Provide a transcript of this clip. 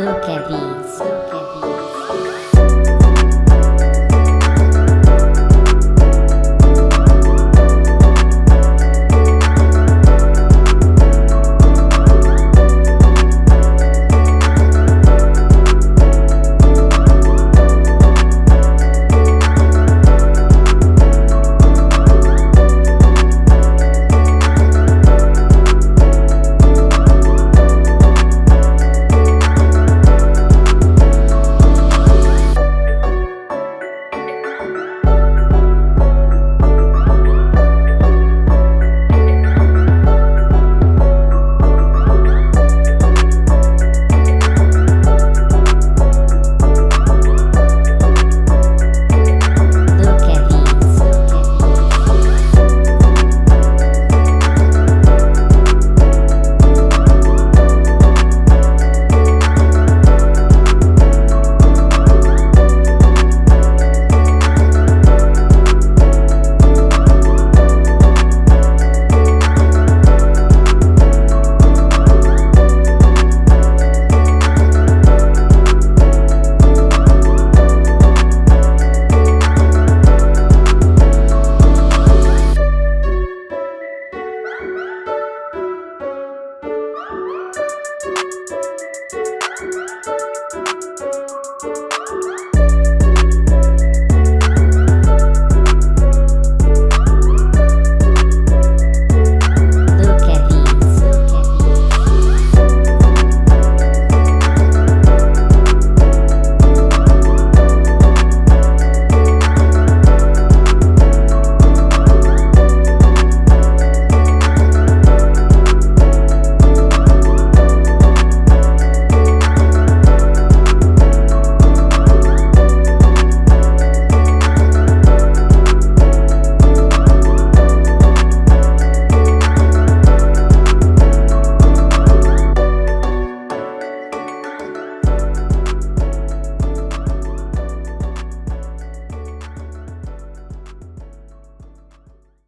Look at these.